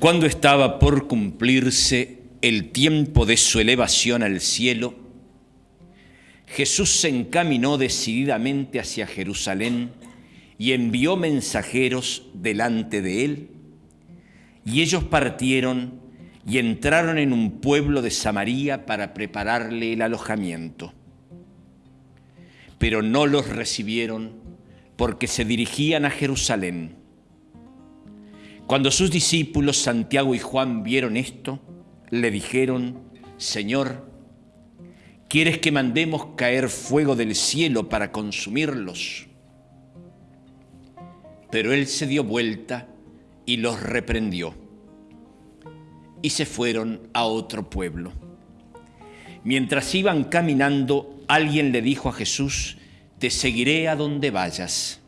Cuando estaba por cumplirse el tiempo de su elevación al cielo, Jesús se encaminó decididamente hacia Jerusalén y envió mensajeros delante de él, y ellos partieron y entraron en un pueblo de Samaria para prepararle el alojamiento. Pero no los recibieron porque se dirigían a Jerusalén. Cuando sus discípulos Santiago y Juan vieron esto, le dijeron, Señor, ¿quieres que mandemos caer fuego del cielo para consumirlos? Pero él se dio vuelta y los reprendió. Y se fueron a otro pueblo. Mientras iban caminando, alguien le dijo a Jesús, te seguiré a donde vayas.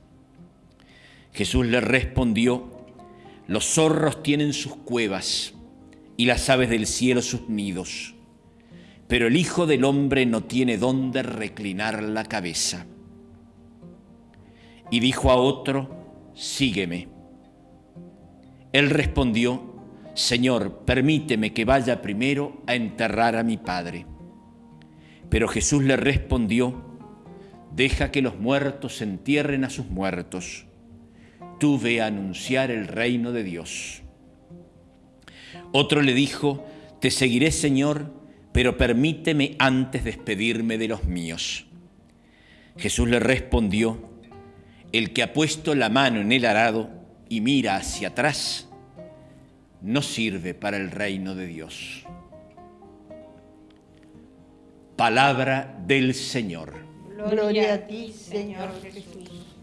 Jesús le respondió, los zorros tienen sus cuevas y las aves del cielo sus nidos, pero el Hijo del Hombre no tiene dónde reclinar la cabeza. Y dijo a otro, sígueme. Él respondió, Señor, permíteme que vaya primero a enterrar a mi Padre. Pero Jesús le respondió, deja que los muertos entierren a sus muertos tú ve a anunciar el reino de Dios. Otro le dijo, te seguiré Señor, pero permíteme antes despedirme de los míos. Jesús le respondió, el que ha puesto la mano en el arado y mira hacia atrás, no sirve para el reino de Dios. Palabra del Señor. Gloria a ti, Señor Jesús.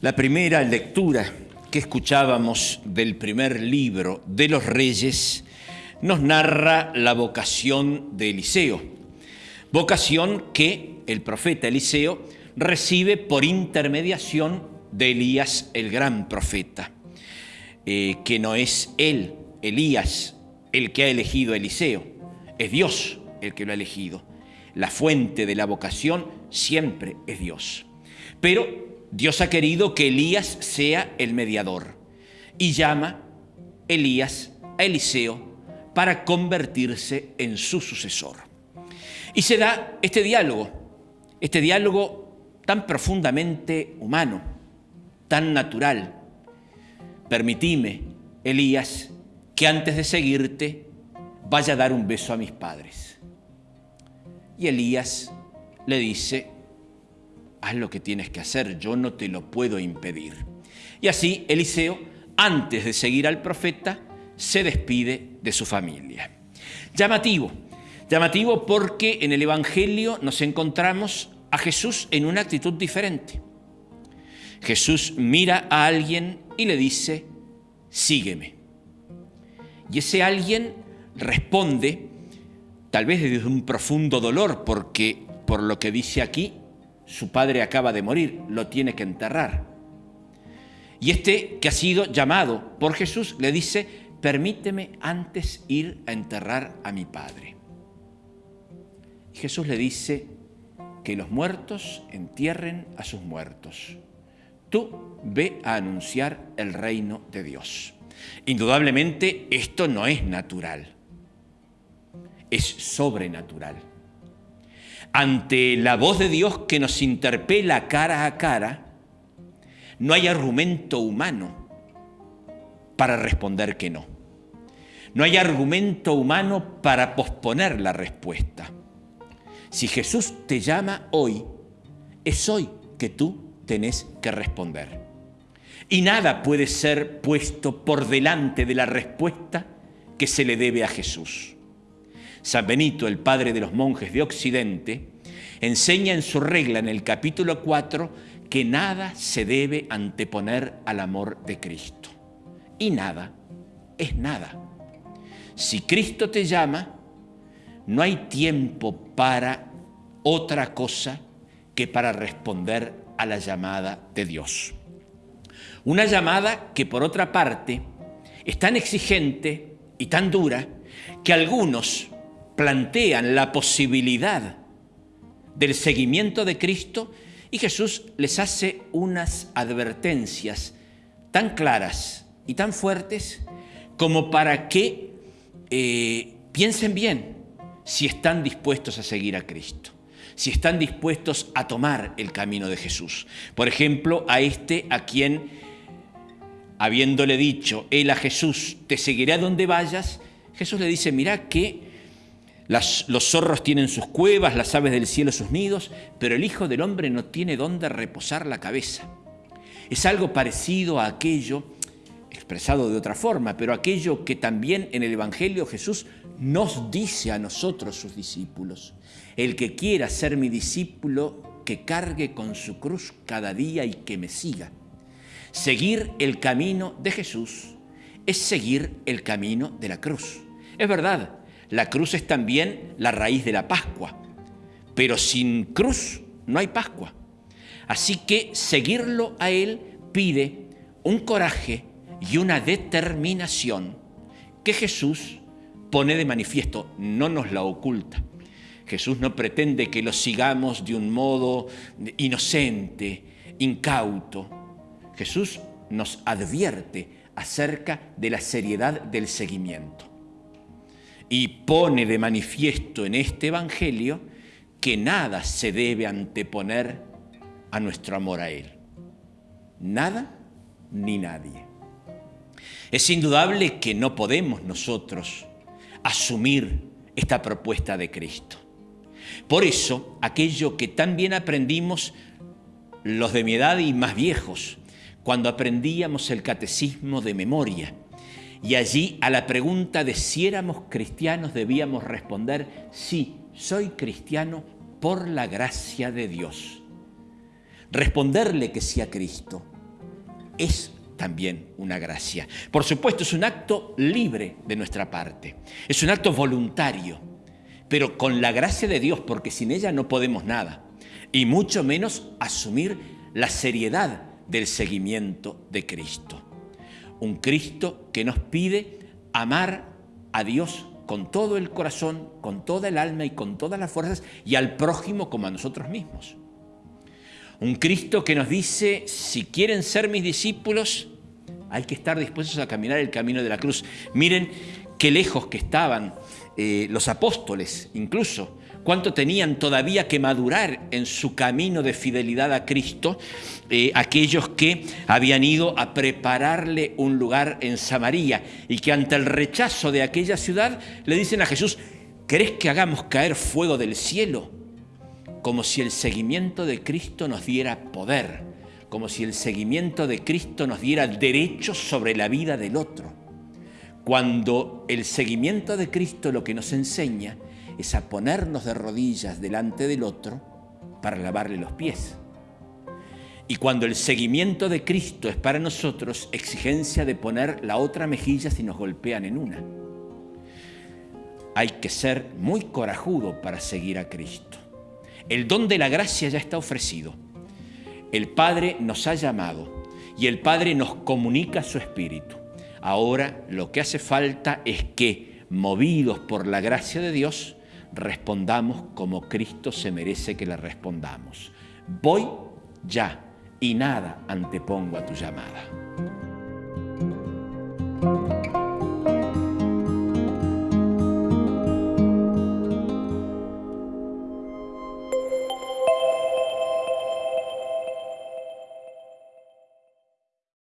La primera lectura que escuchábamos del primer libro de los reyes nos narra la vocación de Eliseo, vocación que el profeta Eliseo recibe por intermediación de Elías, el gran profeta, eh, que no es él, Elías, el que ha elegido a Eliseo, es Dios el que lo ha elegido. La fuente de la vocación siempre es Dios. Pero Dios ha querido que Elías sea el mediador y llama Elías a Eliseo para convertirse en su sucesor. Y se da este diálogo, este diálogo tan profundamente humano, tan natural. Permitime, Elías, que antes de seguirte vaya a dar un beso a mis padres. Y Elías le dice, haz lo que tienes que hacer, yo no te lo puedo impedir. Y así Eliseo, antes de seguir al profeta, se despide de su familia. Llamativo, llamativo porque en el Evangelio nos encontramos a Jesús en una actitud diferente. Jesús mira a alguien y le dice, sígueme. Y ese alguien responde, tal vez desde un profundo dolor, porque por lo que dice aquí, su padre acaba de morir, lo tiene que enterrar. Y este que ha sido llamado por Jesús le dice, permíteme antes ir a enterrar a mi padre. Y Jesús le dice que los muertos entierren a sus muertos. Tú ve a anunciar el reino de Dios. Indudablemente esto no es natural, es sobrenatural ante la voz de Dios que nos interpela cara a cara, no hay argumento humano para responder que no. No hay argumento humano para posponer la respuesta. Si Jesús te llama hoy, es hoy que tú tenés que responder. Y nada puede ser puesto por delante de la respuesta que se le debe a Jesús. San Benito, el padre de los monjes de Occidente, enseña en su regla en el capítulo 4 que nada se debe anteponer al amor de Cristo. Y nada es nada. Si Cristo te llama, no hay tiempo para otra cosa que para responder a la llamada de Dios. Una llamada que por otra parte es tan exigente y tan dura que algunos plantean la posibilidad del seguimiento de Cristo y Jesús les hace unas advertencias tan claras y tan fuertes como para que eh, piensen bien si están dispuestos a seguir a Cristo, si están dispuestos a tomar el camino de Jesús. Por ejemplo, a este a quien, habiéndole dicho él a Jesús, te seguiré a donde vayas, Jesús le dice, mira que los zorros tienen sus cuevas, las aves del cielo sus nidos, pero el Hijo del Hombre no tiene dónde reposar la cabeza. Es algo parecido a aquello, expresado de otra forma, pero aquello que también en el Evangelio Jesús nos dice a nosotros, sus discípulos. El que quiera ser mi discípulo, que cargue con su cruz cada día y que me siga. Seguir el camino de Jesús es seguir el camino de la cruz. Es verdad, la cruz es también la raíz de la Pascua, pero sin cruz no hay Pascua. Así que seguirlo a Él pide un coraje y una determinación que Jesús pone de manifiesto, no nos la oculta. Jesús no pretende que lo sigamos de un modo inocente, incauto. Jesús nos advierte acerca de la seriedad del seguimiento y pone de manifiesto en este Evangelio que nada se debe anteponer a nuestro amor a Él. Nada ni nadie. Es indudable que no podemos nosotros asumir esta propuesta de Cristo. Por eso, aquello que tan bien aprendimos los de mi edad y más viejos, cuando aprendíamos el catecismo de memoria, y allí a la pregunta de si éramos cristianos debíamos responder, sí, soy cristiano por la gracia de Dios. Responderle que sí a Cristo es también una gracia. Por supuesto, es un acto libre de nuestra parte, es un acto voluntario, pero con la gracia de Dios, porque sin ella no podemos nada, y mucho menos asumir la seriedad del seguimiento de Cristo un Cristo que nos pide amar a Dios con todo el corazón, con toda el alma y con todas las fuerzas y al prójimo como a nosotros mismos. Un Cristo que nos dice, si quieren ser mis discípulos, hay que estar dispuestos a caminar el camino de la cruz. Miren qué lejos que estaban eh, los apóstoles, incluso, cuánto tenían todavía que madurar en su camino de fidelidad a Cristo, eh, aquellos que habían ido a prepararle un lugar en Samaria y que ante el rechazo de aquella ciudad le dicen a Jesús, ¿querés que hagamos caer fuego del cielo? Como si el seguimiento de Cristo nos diera poder, como si el seguimiento de Cristo nos diera derechos sobre la vida del otro. Cuando el seguimiento de Cristo lo que nos enseña es a ponernos de rodillas delante del otro para lavarle los pies. Y cuando el seguimiento de Cristo es para nosotros exigencia de poner la otra mejilla si nos golpean en una. Hay que ser muy corajudo para seguir a Cristo. El don de la gracia ya está ofrecido. El Padre nos ha llamado y el Padre nos comunica su Espíritu. Ahora lo que hace falta es que, movidos por la gracia de Dios, respondamos como Cristo se merece que le respondamos. Voy ya y nada antepongo a tu llamada.